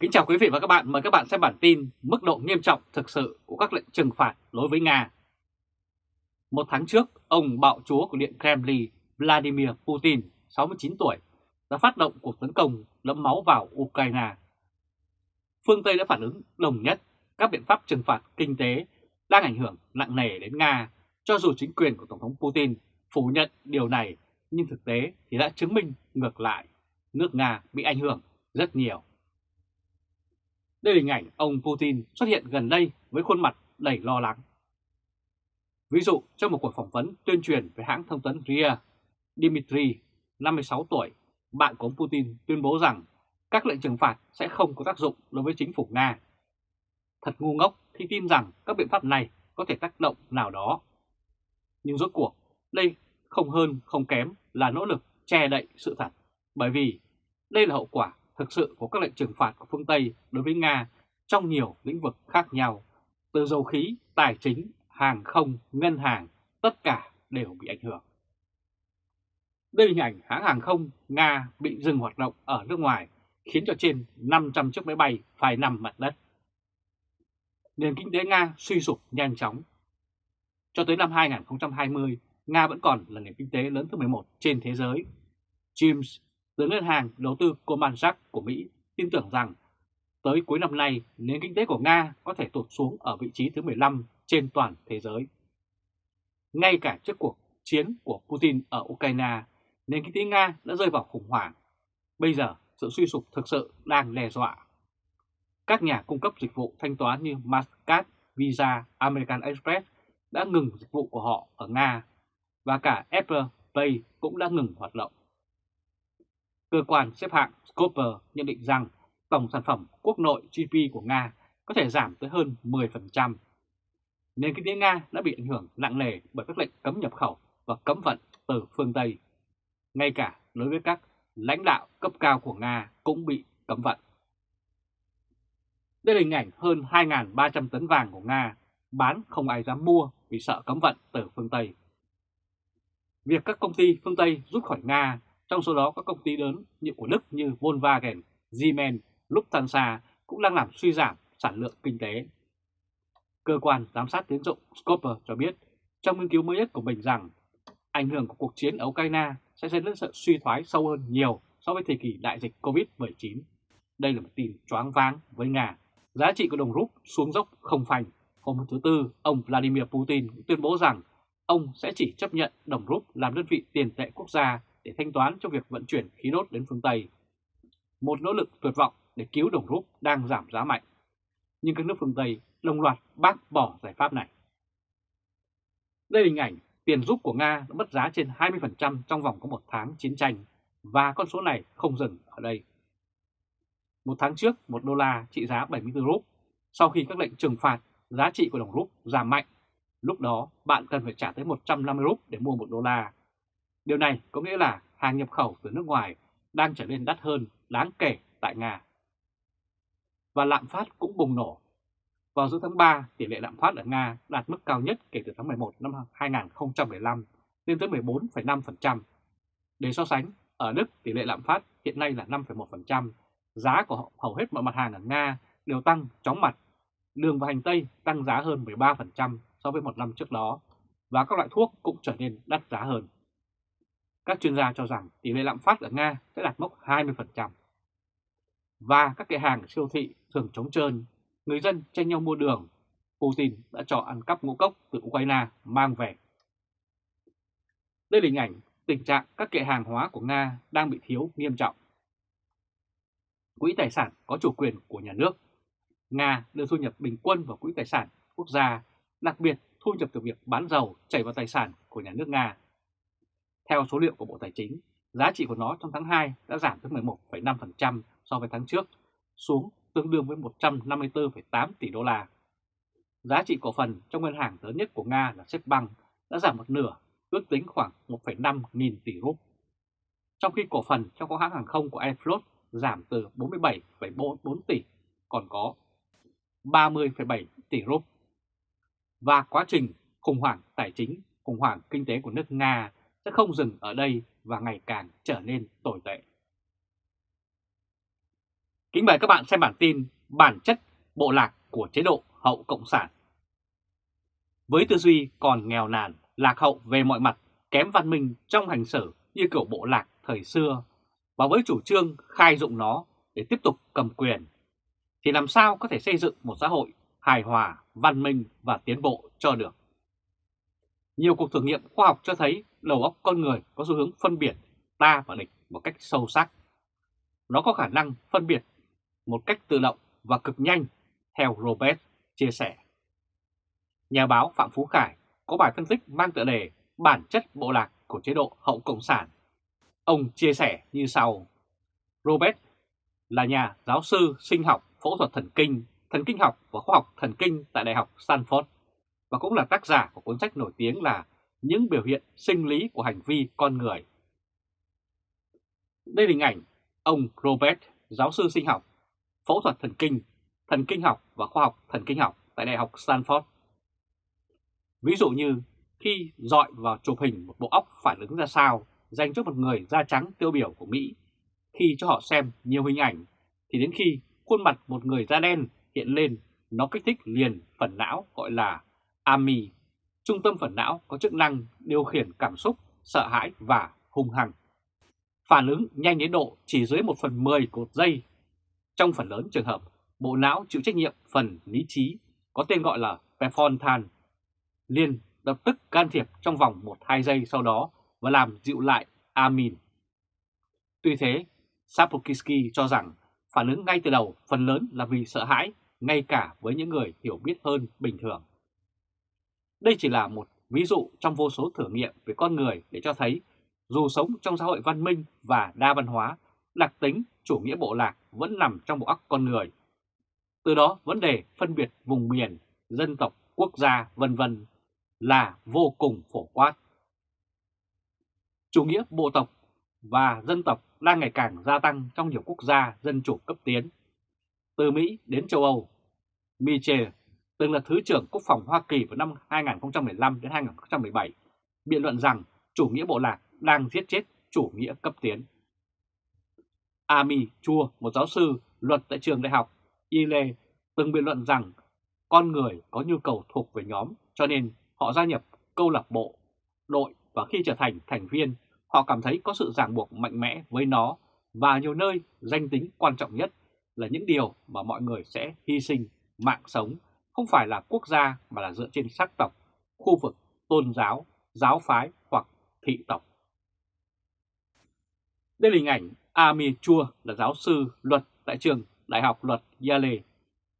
Kính chào quý vị và các bạn, mời các bạn xem bản tin mức độ nghiêm trọng thực sự của các lệnh trừng phạt đối với Nga. Một tháng trước, ông bạo chúa của Điện Kremlin Vladimir Putin, 69 tuổi, đã phát động cuộc tấn công đẫm máu vào Ukraine. Phương Tây đã phản ứng đồng nhất các biện pháp trừng phạt kinh tế đang ảnh hưởng nặng nề đến Nga, cho dù chính quyền của Tổng thống Putin phủ nhận điều này, nhưng thực tế thì đã chứng minh ngược lại, nước Nga bị ảnh hưởng rất nhiều. Đây là hình ảnh ông Putin xuất hiện gần đây với khuôn mặt đầy lo lắng. Ví dụ trong một cuộc phỏng vấn tuyên truyền về hãng thông tấn RIA, Dmitry, 56 tuổi, bạn của ông Putin tuyên bố rằng các lệnh trừng phạt sẽ không có tác dụng đối với chính phủ Nga. Thật ngu ngốc khi tin rằng các biện pháp này có thể tác động nào đó. Nhưng rốt cuộc, đây không hơn không kém là nỗ lực che đậy sự thật, bởi vì đây là hậu quả thực sự của các lệnh trừng phạt của phương Tây đối với Nga trong nhiều lĩnh vực khác nhau, từ dầu khí, tài chính, hàng không, ngân hàng, tất cả đều bị ảnh hưởng. Đây là hình ảnh hãng hàng không Nga bị dừng hoạt động ở nước ngoài, khiến cho trên 500 chiếc máy bay phải nằm mặt đất. Nền kinh tế Nga suy sụp nhanh chóng. Cho tới năm 2020, Nga vẫn còn là nền kinh tế lớn thứ 11 trên thế giới. James giới ngân hàng đầu tư Goldman Sachs của Mỹ tin tưởng rằng tới cuối năm nay nền kinh tế của Nga có thể tụt xuống ở vị trí thứ 15 trên toàn thế giới. Ngay cả trước cuộc chiến của Putin ở Ukraine, nền kinh tế Nga đã rơi vào khủng hoảng. Bây giờ sự suy sụp thực sự đang đe dọa. Các nhà cung cấp dịch vụ thanh toán như Mastercard, Visa, American Express đã ngừng dịch vụ của họ ở Nga và cả Apple Pay cũng đã ngừng hoạt động. Cơ quan xếp hạng Scopper nhận định rằng tổng sản phẩm quốc nội GDP của Nga có thể giảm tới hơn 10%. Nền kinh tế Nga đã bị ảnh hưởng nặng nề bởi các lệnh cấm nhập khẩu và cấm vận từ phương Tây. Ngay cả đối với các lãnh đạo cấp cao của Nga cũng bị cấm vận. Đây là hình ảnh hơn 2.300 tấn vàng của Nga bán không ai dám mua vì sợ cấm vận từ phương Tây. Việc các công ty phương Tây rút khỏi Nga trong số đó các công ty lớn như của Đức như Volkswagen, Siemens, Lufthansa cũng đang làm suy giảm sản lượng kinh tế. Cơ quan giám sát tiến dụng Scopper cho biết trong nghiên cứu mới nhất của mình rằng ảnh hưởng của cuộc chiến ở Ukraine sẽ dẫn đến sự suy thoái sâu hơn nhiều so với thời kỳ đại dịch Covid-19. Đây là một tin choáng váng với Nga. Giá trị của đồng rúp xuống dốc không phanh. Hôm thứ Tư, ông Vladimir Putin tuyên bố rằng ông sẽ chỉ chấp nhận đồng rúp làm đơn vị tiền tệ quốc gia để thanh toán cho việc vận chuyển khí đốt đến phương Tây. Một nỗ lực tuyệt vọng để cứu đồng rúp đang giảm giá mạnh. Nhưng các nước phương Tây đồng loạt bác bỏ giải pháp này. Đây là hình ảnh tiền rúp của Nga đã mất giá trên 20% trong vòng có một tháng chiến tranh và con số này không dừng ở đây. Một tháng trước, một đô la trị giá 74 rúp. Sau khi các lệnh trừng phạt, giá trị của đồng rúp giảm mạnh. Lúc đó, bạn cần phải trả tới 150 rúp để mua một đô la. Điều này có nghĩa là hàng nhập khẩu từ nước ngoài đang trở nên đắt hơn đáng kể tại Nga. Và lạm phát cũng bùng nổ. Vào giữa tháng 3, tỷ lệ lạm phát ở Nga đạt mức cao nhất kể từ tháng 11 năm 2015 lên tới 14,5%. Để so sánh, ở Đức tỷ lệ lạm phát hiện nay là 5,1%, giá của hầu hết mọi mặt hàng ở Nga đều tăng chóng mặt. Đường và hành tây tăng giá hơn 13% so với một năm trước đó, và các loại thuốc cũng trở nên đắt giá hơn. Các chuyên gia cho rằng tỷ lệ lạm phát ở Nga sẽ đạt mốc 20%. Và các kệ hàng siêu thị thường trống trơn, người dân tranh nhau mua đường. Putin đã cho ăn cắp ngũ cốc từ Ukraine mang về. Đây là hình ảnh tình trạng các kệ hàng hóa của Nga đang bị thiếu nghiêm trọng. Quỹ tài sản có chủ quyền của nhà nước. Nga đưa thu nhập bình quân vào quỹ tài sản quốc gia, đặc biệt thu nhập từ việc bán dầu chảy vào tài sản của nhà nước Nga theo số liệu của Bộ Tài chính, giá trị của nó trong tháng 2 đã giảm tới 11,5% so với tháng trước, xuống tương đương với 154,8 tỷ đô la. Giá trị cổ phần trong ngân hàng lớn nhất của Nga là Sberbank đã giảm một nửa, ước tính khoảng 1,5 nghìn tỷ rúp. Trong khi cổ phần trong các hãng hàng không của Airflot giảm từ 47,4 tỷ còn có 30,7 tỷ rúp. Và quá trình khủng hoảng tài chính, khủng hoảng kinh tế của nước Nga sẽ không dừng ở đây và ngày càng trở nên tồi tệ. Kính mời các bạn xem bản tin Bản chất bộ lạc của chế độ hậu Cộng sản. Với tư duy còn nghèo nàn, lạc hậu về mọi mặt, kém văn minh trong hành xử như kiểu bộ lạc thời xưa, và với chủ trương khai dụng nó để tiếp tục cầm quyền, thì làm sao có thể xây dựng một xã hội hài hòa, văn minh và tiến bộ cho được. Nhiều cuộc thử nghiệm khoa học cho thấy đầu óc con người có xu hướng phân biệt ta và địch một cách sâu sắc. Nó có khả năng phân biệt một cách tự động và cực nhanh, theo Robert chia sẻ. Nhà báo Phạm Phú Khải có bài phân tích mang tựa đề Bản chất bộ lạc của chế độ hậu Cộng sản. Ông chia sẻ như sau. Robert là nhà giáo sư sinh học phẫu thuật thần kinh, thần kinh học và khoa học thần kinh tại Đại học Stanford và cũng là tác giả của cuốn sách nổi tiếng là những biểu hiện sinh lý của hành vi con người. Đây là hình ảnh ông Robert, giáo sư sinh học, phẫu thuật thần kinh, thần kinh học và khoa học thần kinh học tại Đại học Stanford. Ví dụ như khi dọi vào chụp hình một bộ óc phản ứng ra sao dành cho một người da trắng tiêu biểu của Mỹ, khi cho họ xem nhiều hình ảnh, thì đến khi khuôn mặt một người da đen hiện lên, nó kích thích liền phần não gọi là AMI, trung tâm phần não có chức năng điều khiển cảm xúc, sợ hãi và hung hăng. Phản ứng nhanh đến độ chỉ dưới 1 phần 10 của giây. Trong phần lớn trường hợp, bộ não chịu trách nhiệm phần lý trí có tên gọi là prefrontal liền lập tức can thiệp trong vòng 1-2 giây sau đó và làm dịu lại amin. Tuy thế, Sapolsky cho rằng phản ứng ngay từ đầu phần lớn là vì sợ hãi, ngay cả với những người hiểu biết hơn bình thường. Đây chỉ là một ví dụ trong vô số thử nghiệm về con người để cho thấy dù sống trong xã hội văn minh và đa văn hóa, đặc tính chủ nghĩa bộ lạc vẫn nằm trong bộ óc con người. Từ đó vấn đề phân biệt vùng miền, dân tộc, quốc gia vân vân là vô cùng phổ quát. Chủ nghĩa bộ tộc và dân tộc đang ngày càng gia tăng trong nhiều quốc gia dân chủ cấp tiến. Từ Mỹ đến châu Âu, Michel từng là Thứ trưởng Quốc phòng Hoa Kỳ vào năm 2015 đến 2017, biện luận rằng chủ nghĩa bộ lạc đang giết chết chủ nghĩa cấp tiến. Ami Chua, một giáo sư luật tại trường đại học Yale, từng biện luận rằng con người có nhu cầu thuộc về nhóm cho nên họ gia nhập câu lạc bộ, đội và khi trở thành thành viên, họ cảm thấy có sự ràng buộc mạnh mẽ với nó và nhiều nơi danh tính quan trọng nhất là những điều mà mọi người sẽ hy sinh mạng sống không phải là quốc gia mà là dựa trên sắc tộc, khu vực, tôn giáo, giáo phái hoặc thị tộc. Đây là hình ảnh Ami Chua là giáo sư luật tại trường Đại học Luật Yale.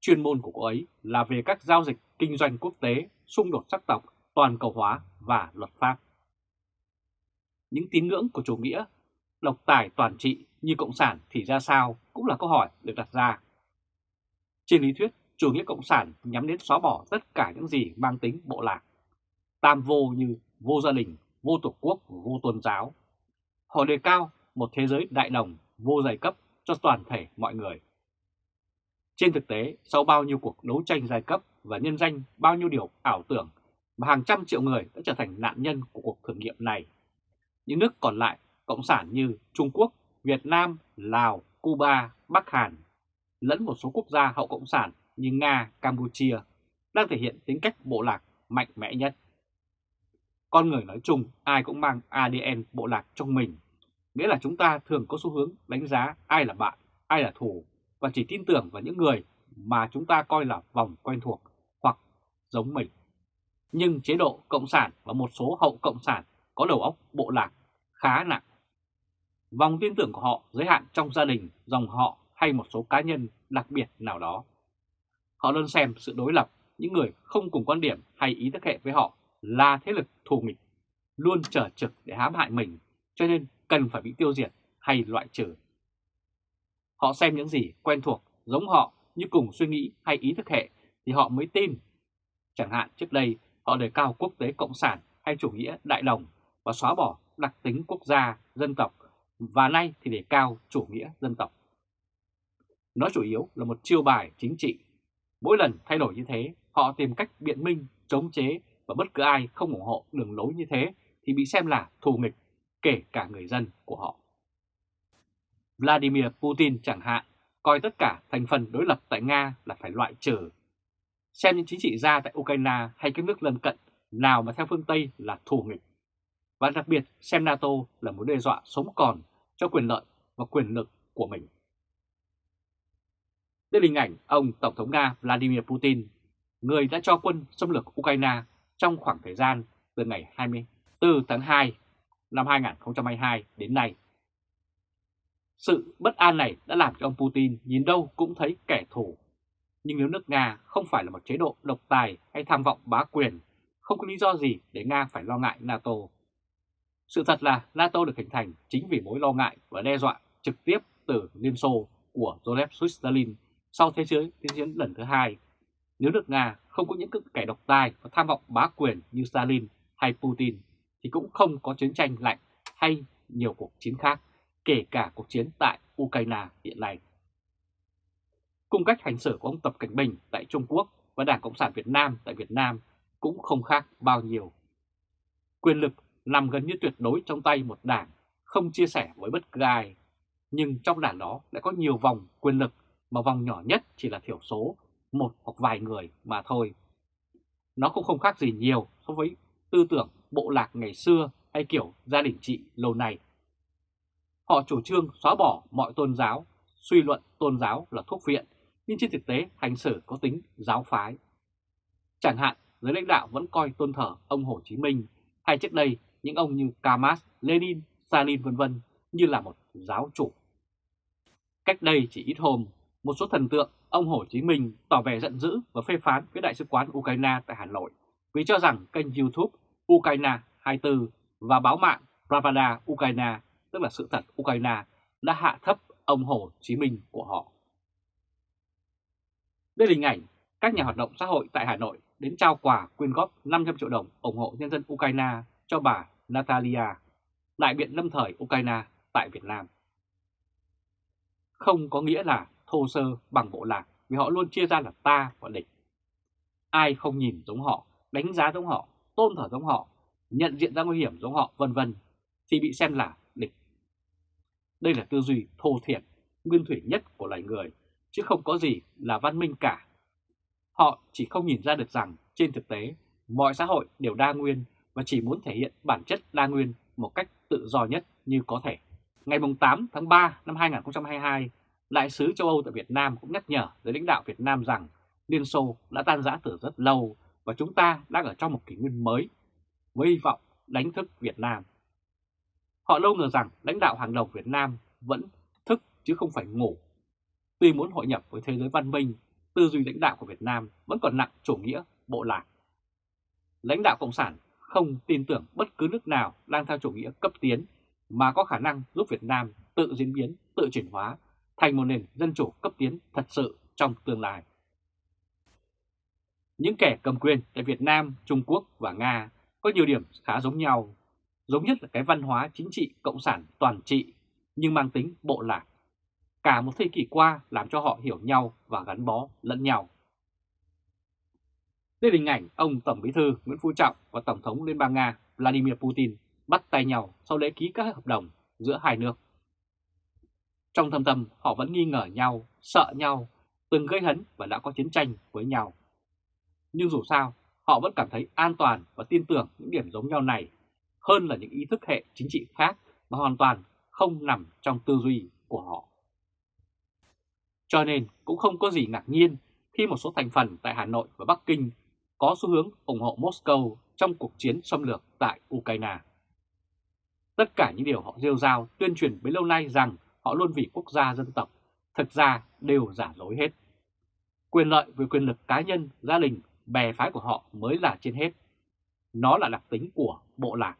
Chuyên môn của cô ấy là về các giao dịch kinh doanh quốc tế, xung đột sắc tộc, toàn cầu hóa và luật pháp. Những tín ngưỡng của chủ nghĩa độc tài toàn trị như Cộng sản thì ra sao cũng là câu hỏi được đặt ra. Trên lý thuyết, chủ nghĩa Cộng sản nhắm đến xóa bỏ tất cả những gì mang tính bộ lạc, tam vô như vô gia đình, vô tổ quốc, vô tôn giáo. Họ đề cao một thế giới đại đồng, vô giai cấp cho toàn thể mọi người. Trên thực tế, sau bao nhiêu cuộc đấu tranh giai cấp và nhân danh bao nhiêu điều ảo tưởng mà hàng trăm triệu người đã trở thành nạn nhân của cuộc thử nghiệm này. Những nước còn lại, cộng sản như Trung Quốc, Việt Nam, Lào, Cuba, Bắc Hàn, lẫn một số quốc gia hậu cộng sản như Nga, Campuchia đang thể hiện tính cách bộ lạc mạnh mẽ nhất. Con người nói chung ai cũng mang ADN bộ lạc trong mình, nghĩa là chúng ta thường có xu hướng đánh giá ai là bạn, ai là thù và chỉ tin tưởng vào những người mà chúng ta coi là vòng quen thuộc hoặc giống mình. Nhưng chế độ Cộng sản và một số hậu Cộng sản có đầu óc bộ lạc khá nặng. Vòng tin tưởng của họ giới hạn trong gia đình, dòng họ hay một số cá nhân đặc biệt nào đó. Họ luôn xem sự đối lập, những người không cùng quan điểm hay ý thức hệ với họ là thế lực thù nghịch, luôn trở trực để hãm hại mình, cho nên cần phải bị tiêu diệt hay loại trừ. Họ xem những gì quen thuộc, giống họ như cùng suy nghĩ hay ý thức hệ thì họ mới tin. Chẳng hạn trước đây họ đề cao quốc tế cộng sản hay chủ nghĩa đại đồng và xóa bỏ đặc tính quốc gia, dân tộc và nay thì đề cao chủ nghĩa dân tộc. Nó chủ yếu là một chiêu bài chính trị Mỗi lần thay đổi như thế, họ tìm cách biện minh, chống chế và bất cứ ai không ủng hộ đường lối như thế thì bị xem là thù nghịch, kể cả người dân của họ. Vladimir Putin chẳng hạn coi tất cả thành phần đối lập tại Nga là phải loại trừ. Xem những chính trị gia tại Ukraine hay các nước lân cận nào mà theo phương Tây là thù nghịch. Và đặc biệt xem NATO là mối đe dọa sống còn cho quyền lợi và quyền lực của mình tức hình ảnh ông Tổng thống Nga Vladimir Putin, người đã cho quân xâm lược Ukraine trong khoảng thời gian từ ngày 24 tháng 2 năm 2022 đến nay. Sự bất an này đã làm cho ông Putin nhìn đâu cũng thấy kẻ thù. Nhưng nếu nước Nga không phải là một chế độ độc tài hay tham vọng bá quyền, không có lý do gì để Nga phải lo ngại NATO. Sự thật là NATO được hình thành chính vì mối lo ngại và đe dọa trực tiếp từ Liên Xô của Joseph Stalin sau Thế giới thế chiến lần thứ hai. Nếu nước Nga không có những kẻ độc tài và tham vọng bá quyền như Stalin hay Putin, thì cũng không có chiến tranh lạnh hay nhiều cuộc chiến khác, kể cả cuộc chiến tại Ukraine hiện nay. Cung cách hành xử của ông Tập Cảnh Bình tại Trung Quốc và Đảng Cộng sản Việt Nam tại Việt Nam cũng không khác bao nhiêu. Quyền lực nằm gần như tuyệt đối trong tay một đảng, không chia sẻ với bất cứ ai. Nhưng trong đảng đó lại có nhiều vòng quyền lực mà vòng nhỏ nhất chỉ là thiểu số, một hoặc vài người mà thôi. Nó cũng không khác gì nhiều so với tư tưởng bộ lạc ngày xưa hay kiểu gia đình trị lâu nay. Họ chủ trương xóa bỏ mọi tôn giáo, suy luận tôn giáo là thuốc viện, nhưng trên thực tế hành xử có tính giáo phái. Chẳng hạn, giới lãnh đạo vẫn coi tôn thờ ông Hồ Chí Minh hay trước đây những ông như Kamas, Lenin, Stalin vân vân như là một giáo chủ. Cách đây chỉ ít hôm, một số thần tượng ông Hồ Chí Minh tỏ vẻ giận dữ và phê phán với Đại sứ quán Ukraine tại Hà Nội vì cho rằng kênh YouTube Ukraine 24 và báo mạng Pravda Ukraine, tức là sự thật Ukraine, đã hạ thấp ông Hồ Chí Minh của họ. Đây là hình ảnh các nhà hoạt động xã hội tại Hà Nội đến trao quà quyên góp 500 triệu đồng ủng hộ nhân dân Ukraine cho bà Natalia, đại biện lâm thời Ukraine tại Việt Nam. Không có nghĩa là thô sơ bằng bộ lạc vì họ luôn chia ra là ta và địch. Ai không nhìn giống họ, đánh giá giống họ, tôn thờ giống họ, nhận diện ra nguy hiểm giống họ vân vân thì bị xem là địch. Đây là tư duy thô thiển, nguyên thủy nhất của loài người, chứ không có gì là văn minh cả. Họ chỉ không nhìn ra được rằng trên thực tế mọi xã hội đều đa nguyên và chỉ muốn thể hiện bản chất đa nguyên một cách tự do nhất như có thể. Ngày 8 tháng 3 năm 2022, Đại sứ châu Âu tại Việt Nam cũng nhắc nhở giới lãnh đạo Việt Nam rằng Liên Xô đã tan rã từ rất lâu và chúng ta đang ở trong một kỷ nguyên mới với hy vọng đánh thức Việt Nam. Họ lâu ngờ rằng lãnh đạo hàng đầu Việt Nam vẫn thức chứ không phải ngủ. Tuy muốn hội nhập với thế giới văn minh, tư duy lãnh đạo của Việt Nam vẫn còn nặng chủ nghĩa bộ lạc. Lãnh đạo Cộng sản không tin tưởng bất cứ nước nào đang theo chủ nghĩa cấp tiến mà có khả năng giúp Việt Nam tự diễn biến, tự chuyển hóa thành một nền dân chủ cấp tiến thật sự trong tương lai. Những kẻ cầm quyền tại Việt Nam, Trung Quốc và Nga có nhiều điểm khá giống nhau, giống nhất là cái văn hóa chính trị cộng sản toàn trị nhưng mang tính bộ lạc. Cả một thế kỷ qua làm cho họ hiểu nhau và gắn bó lẫn nhau. Đây là hình ảnh ông Tổng Bí thư Nguyễn Phú Trọng và Tổng thống Liên bang Nga Vladimir Putin bắt tay nhau sau lễ ký các hợp đồng giữa hai nước. Trong thâm tâm họ vẫn nghi ngờ nhau, sợ nhau, từng gây hấn và đã có chiến tranh với nhau. Nhưng dù sao, họ vẫn cảm thấy an toàn và tin tưởng những điểm giống nhau này hơn là những ý thức hệ chính trị khác mà hoàn toàn không nằm trong tư duy của họ. Cho nên cũng không có gì ngạc nhiên khi một số thành phần tại Hà Nội và Bắc Kinh có xu hướng ủng hộ Moscow trong cuộc chiến xâm lược tại Ukraine. Tất cả những điều họ rêu rao tuyên truyền bấy lâu nay rằng họ luôn vì quốc gia dân tộc, thực ra đều giả dối hết. Quyền lợi về quyền lực cá nhân, gia đình, bè phái của họ mới là trên hết. Nó là đặc tính của bộ lạc.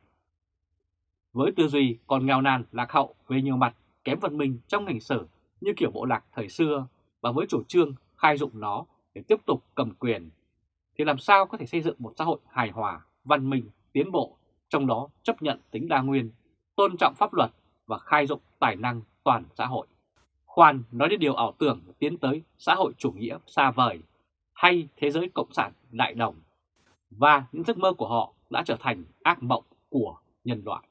Với tư duy còn nghèo nàn lạc hậu về nhiều mặt kém văn minh trong ngành sở như kiểu bộ lạc thời xưa và với chủ trương khai dụng nó để tiếp tục cầm quyền, thì làm sao có thể xây dựng một xã hội hài hòa, văn minh, tiến bộ, trong đó chấp nhận tính đa nguyên, tôn trọng pháp luật và khai dụng tài năng toàn xã hội. Khoan nói đến điều ảo tưởng tiến tới xã hội chủ nghĩa xa vời hay thế giới cộng sản đại đồng và những giấc mơ của họ đã trở thành ác mộng của nhân loại.